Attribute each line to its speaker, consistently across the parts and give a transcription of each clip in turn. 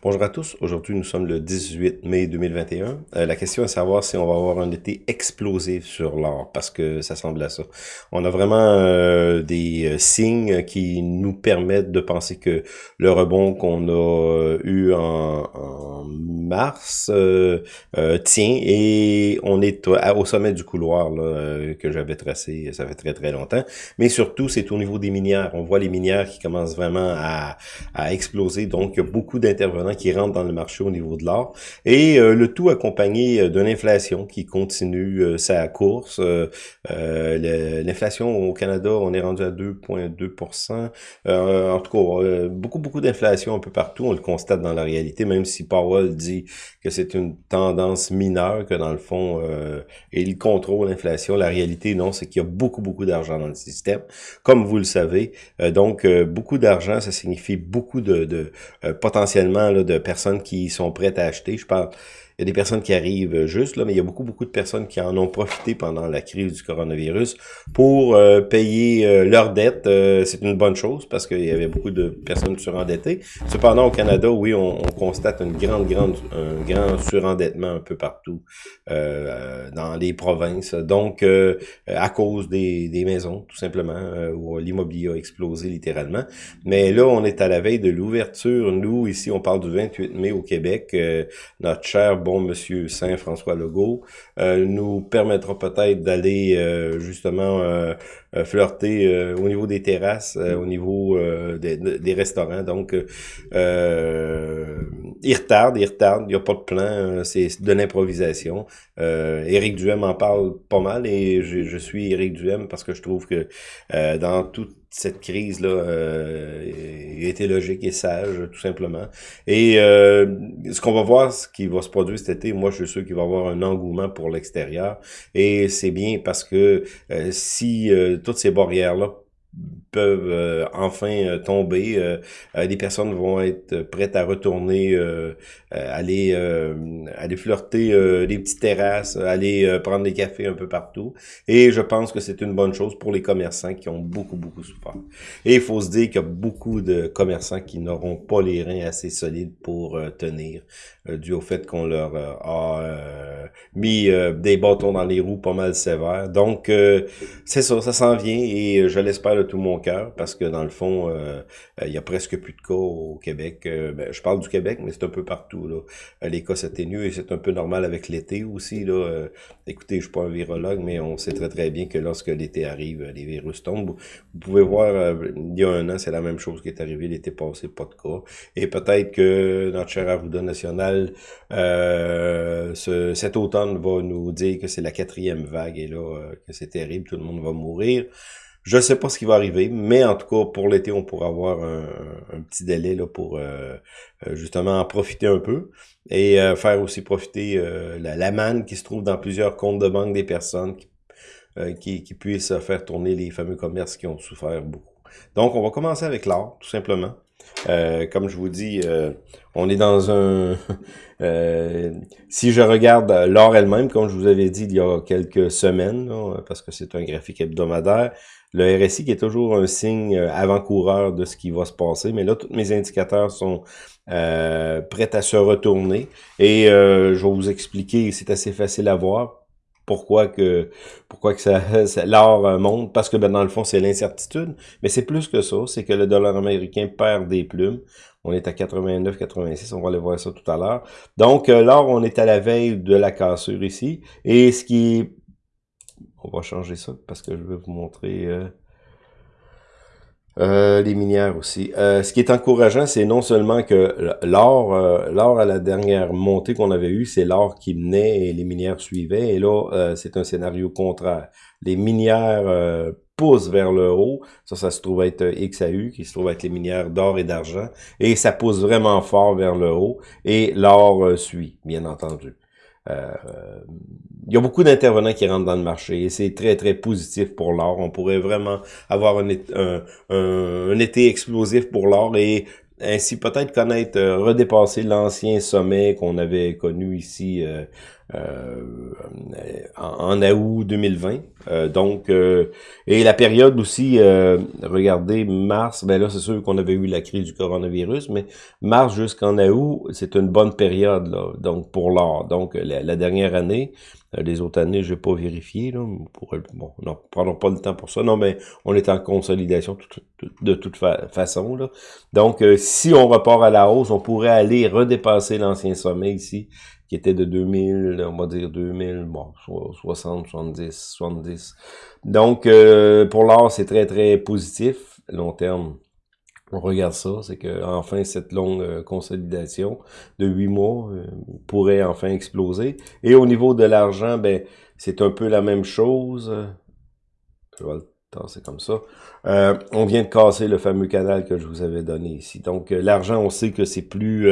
Speaker 1: Bonjour à tous. Aujourd'hui, nous sommes le 18 mai 2021. Euh, la question est de savoir si on va avoir un été explosif sur l'or, parce que ça semble à ça. On a vraiment euh, des euh, signes qui nous permettent de penser que le rebond qu'on a eu en, mars tient et on est au sommet du couloir là, que j'avais tracé, ça fait très très longtemps. Mais surtout, c'est au niveau des minières. On voit les minières qui commencent vraiment à, à exploser, donc il y a beaucoup d'intervenants qui rentrent dans le marché au niveau de l'or. Et euh, le tout accompagné euh, d'une inflation qui continue euh, sa course. L'inflation au Canada, on est rendu à 2,2 En tout cas, beaucoup, beaucoup d'inflation un peu partout. On le constate dans la réalité, même si Powell dit que c'est une tendance mineure, que dans le fond, il contrôle l'inflation. La réalité, non, c'est qu'il y a beaucoup, beaucoup d'argent dans le système, comme vous le savez. donc, beaucoup d'argent, ça signifie beaucoup de, de potentiellement de personnes qui sont prêtes à acheter. Je parle il y a des personnes qui arrivent juste, là, mais il y a beaucoup, beaucoup de personnes qui en ont profité pendant la crise du coronavirus pour euh, payer euh, leurs dettes. Euh, c'est une bonne chose parce qu'il y avait beaucoup de personnes surendettées. Cependant, au Canada, oui, on, constate une grande, grande, un grand surendettement un peu partout dans les provinces. Donc, à cause des, des, maisons, tout simplement, où l'immobilier a explosé littéralement. Mais là, on est à la veille de l'ouverture. Nous, ici, on parle du 28 mai au Québec. notre cher monsieur Saint-François Legault, euh, nous permettra peut-être d'aller euh, justement euh, flirter au niveau des terrasses, au niveau des, restaurants. Donc, il retarde, il retarde, il n'y a pas de plan, c'est de l'improvisation. Éric Duhem en parle pas mal et je, je suis Éric Duhem parce que je trouve que dans tout cette crise-là euh, été logique et sage, tout simplement. Et euh, ce qu'on va voir, ce qui va se produire cet été, moi, je suis sûr qu'il va y avoir un engouement pour l'extérieur. Et c'est bien parce que euh, si toutes ces barrières-là peuvent euh, enfin euh, tomber. Euh, des personnes vont être prêtes à retourner, aller, aller flirter des petites terrasses, aller prendre des cafés un peu partout. Et je pense que c'est une bonne chose pour les commerçants qui ont beaucoup, beaucoup souffert. Et il faut se dire qu'il y a beaucoup de commerçants qui n'auront pas les reins assez solides pour tenir, dû au fait qu'on leur a mis des bâtons dans les roues pas mal sévères. Donc, c'est ça, ça s'en vient et je l'espère de tout mon cœur parce que dans le fond, euh, euh, il y a presque plus de cas au Québec. Euh, ben, je parle du Québec, mais c'est un peu partout. Là. Les cas s'atténuent et c'est un peu normal avec l'été aussi. Là. écoutez, je suis pas un virologue, mais on sait très très bien que lorsque l'été arrive, les virus tombent. Vous pouvez voir, il y a un an, c'est la même chose qui est arrivé l'été passé, pas de cas. Et peut-être que notre cher Arruda national, ce, cet automne va nous dire que c'est la quatrième vague et là, que c'est terrible, tout le monde va mourir. Je ne sais pas ce qui va arriver, mais en tout cas, pour l'été, on pourra avoir un, petit délai là, pour euh, euh, justement en profiter un peu et euh, faire aussi profiter la, la, manne qui se trouve dans plusieurs comptes de banque des personnes qui, qui, puissent faire tourner les fameux commerces qui ont souffert beaucoup. Donc, on va commencer avec l'art, tout simplement. Comme je vous dis, on est dans un... si je regarde l'or elle-même, comme je vous avais dit il y a quelques semaines, parce que c'est un graphique hebdomadaire, le RSI qui est toujours un signe euh, avant-coureur de ce qui va se passer, mais là, tous mes indicateurs sont euh, prêts à se retourner. Et euh, je vais vous expliquer, c'est assez facile à voir pourquoi que pourquoi que ça, l'or monte parce que ben, dans le fond c'est l'incertitude. Mais c'est plus que ça c'est que le dollar américain perd des plumes. On est à 89 86 on va aller voir ça tout à l'heure. Donc l'or on est à la veille de la cassure ici. Et ce qui on va changer ça parce que je vais vous montrer euh, euh, les minières aussi. Euh, ce qui est encourageant, c'est non seulement que l'or, l'or à la dernière montée qu'on avait eue, c'est l'or qui menait et les minières suivaient. Et là, c'est un scénario contraire. Les minières poussent vers le haut. Ça, ça se trouve être XAU, qui se trouve être les minières d'or et d'argent. Et ça pousse vraiment fort vers le haut. Et l'or suit, bien entendu. Euh, il y a beaucoup d'intervenants qui rentrent dans le marché et c'est très, très positif pour l'or. On pourrait vraiment avoir un, un, un, été explosif pour l'or et ainsi peut-être connaître, euh, redépasser l'ancien sommet qu'on avait connu ici euh, en, août 2020. donc, et la période aussi, regardez, mars, ben là, c'est sûr qu'on avait eu la crise du coronavirus, mais mars jusqu'en août, c'est une bonne période, là, donc pour l'or. Donc, la, dernière année, les autres années, je vais pas vérifier, là, pour, bon, non, prenons pas le temps pour ça. Non, mais on est en consolidation de toute façon, là. Donc, si on repart à la hausse, on pourrait aller redépasser l'ancien sommet ici, qui était de 2000, on va dire 2000, bon, 60, 70, 70. Donc, euh, pour l'or, c'est très, très positif, long terme. On regarde ça, c'est que enfin cette longue euh, consolidation de huit mois euh, pourrait enfin exploser. Et au niveau de l'argent, ben c'est un peu la même chose. C'est comme ça. on vient de casser le fameux canal que je vous avais donné ici. Donc l'argent, on sait que c'est plus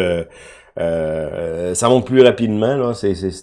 Speaker 1: euh, ça monte plus rapidement. Là.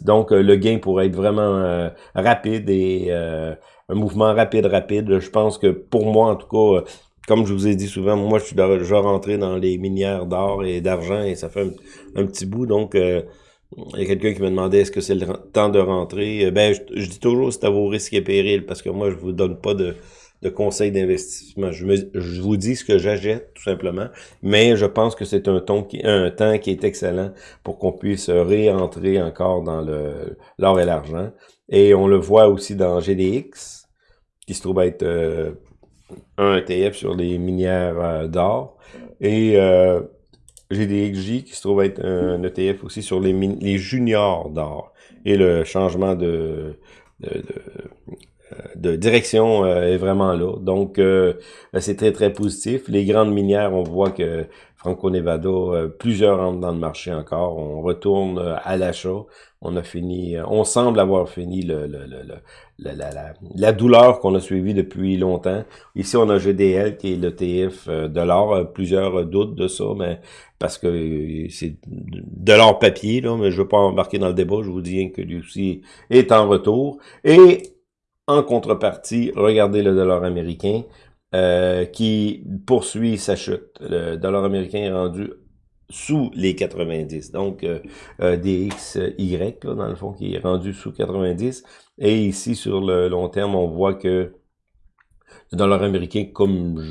Speaker 1: donc, euh, le gain pourrait être vraiment euh, rapide et un mouvement rapide, rapide. Je pense que pour moi, en tout cas, comme je vous ai dit souvent, moi, je suis déjà rentré dans les minières d'or et d'argent et ça fait un, petit bout. Donc, il y a quelqu'un qui me demandait est-ce que c'est le temps de rentrer? Ben, je, je dis toujours c'est à vos risques et périls parce que moi, je vous donne pas de de conseils d'investissement. Je, vous dis ce que j'achète, tout simplement, mais je pense que c'est un, ton un temps qui est excellent pour qu'on puisse réentrer encore dans l'or et l'argent. Et on le voit aussi dans GDX, qui se trouve être euh, un ETF sur les minières euh, d'or, et euh, GDXJ, qui se trouve être un ETF aussi sur les, les juniors d'or, et le changement de de direction euh, est vraiment là. Donc, euh, c'est très, très positif. Les grandes minières, on voit que Franco-Nevada, euh, plusieurs rentrent dans le marché encore. On retourne à l'achat. On a fini, on semble avoir fini le, le, la, la, la, douleur qu'on a suivie depuis longtemps. Ici, on a GDL qui est le TF de l'or. Plusieurs doutes de ça, mais parce que c'est de l'or papier, là, mais je ne veux pas embarquer dans le débat. Je vous dis que lui aussi est en retour. Et en contrepartie, regardez le dollar américain euh, qui poursuit sa chute. Le dollar américain est rendu sous les 90. Donc, euh, euh DXY, là, dans le fond, qui est rendu sous 90. Et ici, sur le long terme, on voit que le dollar américain, comme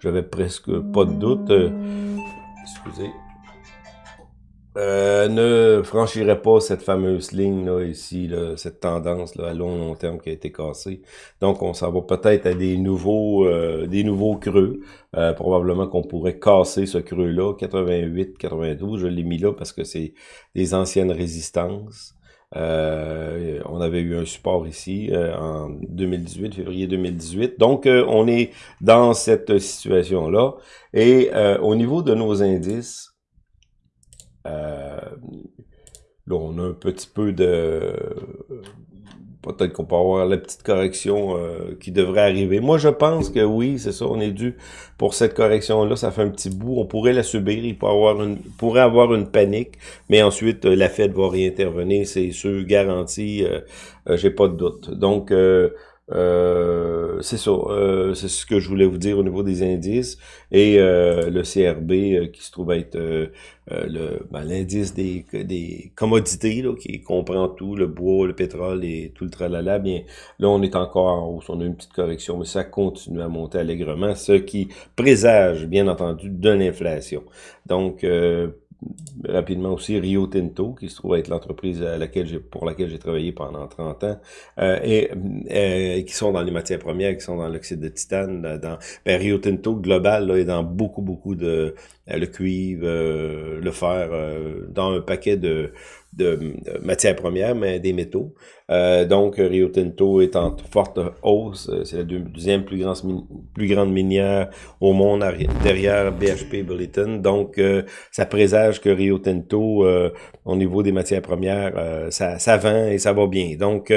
Speaker 1: j'avais presque pas de doute, euh, excusez, euh, ne franchirait pas cette fameuse ligne là ici, là, cette tendance là, à long long terme qui a été cassée. Donc on s'en va peut-être à des nouveaux euh, des nouveaux creux. Euh, probablement qu'on pourrait casser ce creux-là, 88, 92, je l'ai mis là parce que c'est des anciennes résistances. on avait eu un support ici en 2018, février 2018. Donc, on est dans cette situation-là. Et au niveau de nos indices, euh, là, on a un petit peu de... Peut-être qu'on peut avoir la petite correction euh, qui devrait arriver. Moi, je pense que oui, c'est ça, on est dû pour cette correction-là. Ça fait un petit bout. On pourrait la subir. Il pourrait avoir une, pourrait avoir une panique. Mais ensuite, la Fed va réintervenir. C'est sûr, garanti. Euh, J'ai pas de doute. Donc... Euh, c'est ça, euh, c'est ce que je voulais vous dire au niveau des indices. Et euh, le CRB qui se trouve être le ben, l'indice des, des commodités, là, qui comprend tout, le bois, le pétrole et tout le tralala, bien là on est encore en hausse, on a une petite correction, mais ça continue à monter allègrement, ce qui présage bien entendu de l'inflation. Donc rapidement aussi Rio Tinto, qui se trouve être l'entreprise à laquelle pour laquelle j'ai travaillé pendant 30 ans, euh, et euh, qui sont dans les matières premières, qui sont dans l'oxyde de titane, dans ben, Rio Tinto global là, est dans beaucoup, beaucoup de euh, le cuivre, le fer, dans un paquet de de, matières premières, mais des métaux. Euh, donc, Rio Tinto est en forte hausse. Euh, c'est la deuxième plus grande, plus grande minière au monde derrière BHP Billiton. Donc, euh, ça présage que Rio Tinto, au niveau des matières premières, ça, ça vend et ça va bien. Donc,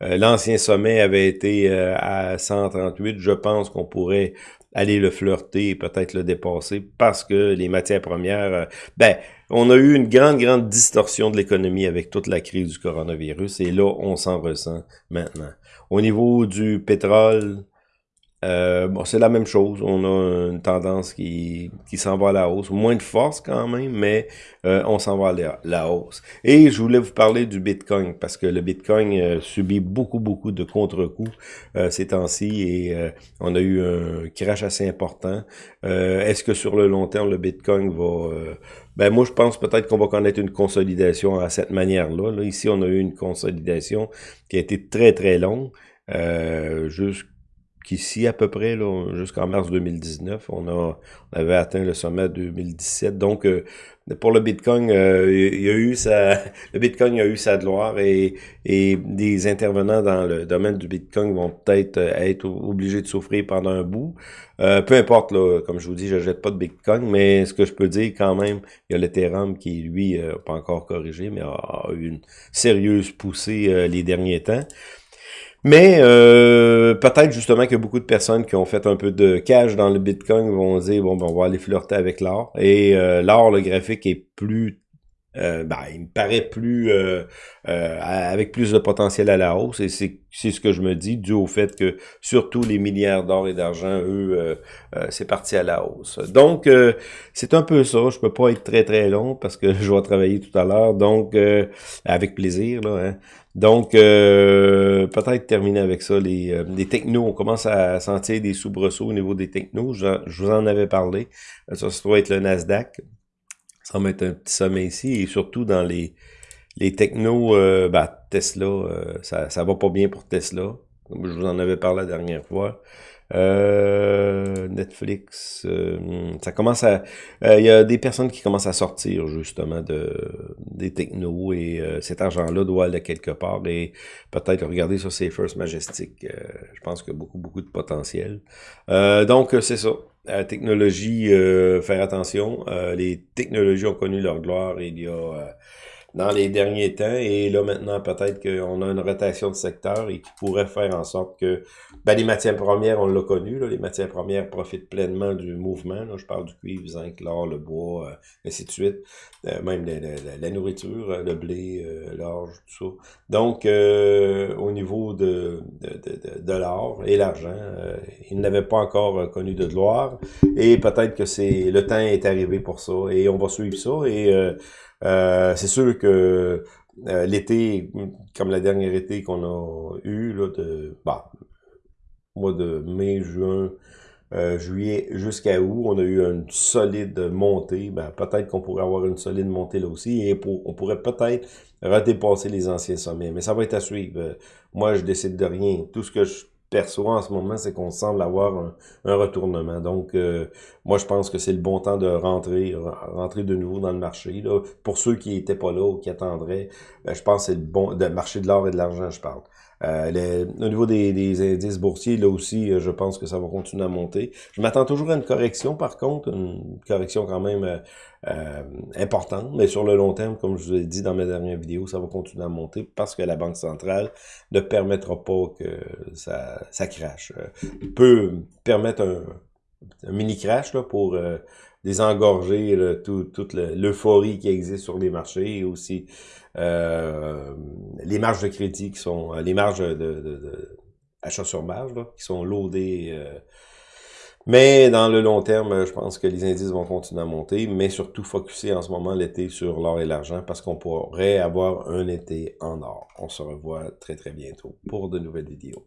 Speaker 1: l'ancien sommet avait été à 138. Je pense qu'on pourrait aller le flirter et peut-être le dépasser parce que les matières premières, ben, on a eu une grande, grande distorsion de l'économie avec toute la crise du coronavirus et là, on s'en ressent maintenant. Au niveau du pétrole, Euh, bon, c'est la même chose. On a une tendance qui, qui s'en va à la hausse. Moins de force quand même, mais euh, on s'en va à la, hausse. Et je voulais vous parler du Bitcoin, parce que le Bitcoin euh, subit beaucoup, beaucoup de contre-coups ces temps-ci, et on a eu un crash assez important. Est-ce que sur le long terme, le Bitcoin va... ben moi, je pense peut-être qu'on va connaître une consolidation à cette manière-là. Là, ici, on a eu une consolidation qui a été très, très longue. Euh, Ici, à peu près, jusqu'en mars 2019, on, a, on avait atteint le sommet 2017. Donc, euh, pour le Bitcoin, euh, il y a eu sa, le Bitcoin a eu sa gloire et, et des intervenants dans le domaine du Bitcoin vont peut-être euh, être obligés de souffrir pendant un bout. peu importe, là, comme je vous dis, je jette pas de Bitcoin, mais ce que je peux dire quand même, il y a l'Ethereum qui, lui, n'a pas encore corrigé, mais a, eu une sérieuse poussée les derniers temps. Mais euh, peut-être justement que beaucoup de personnes qui ont fait un peu de cash dans le Bitcoin vont dire bon ben on va aller flirter avec l'or. Et euh, l'or, le graphique est plus euh, ben, il me paraît plus euh, euh, avec plus de potentiel à la hausse et c'est ce que je me dis dû au fait que surtout les milliards d'or et d'argent eux c'est parti à la hausse donc c'est un peu ça je peux pas être très très long parce que je vais travailler tout à l'heure donc avec plaisir là hein. Donc peut-être terminer avec ça les, les technos. On commence à sentir des soubresauts au niveau des technos. Je, je vous en avais parlé. Ça, ça doit être le Nasdaq. Ça va mettre un petit sommet ici, et surtout dans les, les technos, euh, bah, Tesla, euh, ça, ça va pas bien pour Tesla. Je vous en avais parlé la dernière fois. Euh, Netflix, ça commence à... Il y a des personnes qui commencent à sortir justement de des technos et cet argent-là doit aller quelque part et peut-être regarder sur ces First Majestic. je pense qu'il y a beaucoup, beaucoup de potentiel. donc, c'est ça. La technologie, euh, faire attention. Euh, les technologies ont connu leur gloire il y a euh, dans les derniers temps. Et là, maintenant, peut-être qu'on a une rotation de secteur et qui pourrait faire en sorte que ben, les matières premières, on l'a connu, là, les matières premières profitent pleinement du mouvement. Là, je parle du cuivre, zinc, l'or, le bois, euh, ainsi de suite. Euh, même la, nourriture, euh, le blé, l'orge, tout ça. Donc, au niveau de, de, de, l'or et l'argent, ils n'avaient pas encore connu de gloire. Et peut-être que c'est le temps est arrivé pour ça. Et on va suivre ça. Et euh, c'est sûr que euh, l'été, comme la dernière été qu'on a eu, là, de, bah, mois de mai, juin, euh, juillet jusqu'à août, on a eu une solide montée. Ben, peut-être qu'on pourrait avoir une solide montée là aussi et on pourrait peut-être redépasser les anciens sommets. Mais ça va être à suivre. Moi, je décide de rien. Tout ce que je perçois en ce moment, c'est qu'on semble avoir un, retournement. Donc, euh, moi, je pense que c'est le bon temps de rentrer rentrer de nouveau dans le marché. Là. Pour ceux qui étaient pas là ou qui attendraient, ben, je pense que c'est le bon... de marché de l'or et de l'argent, je parle. Euh, au niveau des, des, indices boursiers, là aussi, euh, je pense que ça va continuer à monter. Je m'attends toujours à une correction, par contre, une correction quand même euh, euh, importante, mais sur le long terme, comme je vous ai dit dans mes dernières vidéos, ça va continuer à monter parce que la Banque centrale ne permettra pas que ça, ça crache. Il peut permettre un, un mini crash là, pour désengorger toute l'euphorie qui existe sur les marchés et aussi euh, les marges de crédit qui sont euh, les marges de, de, sur marge qui sont loadées. Euh. mais dans le long terme, je pense que les indices vont continuer à monter, mais surtout focuser en ce moment l'été sur l'or et l'argent parce qu'on pourrait avoir un été en or. On se revoit très très bientôt pour de nouvelles vidéos.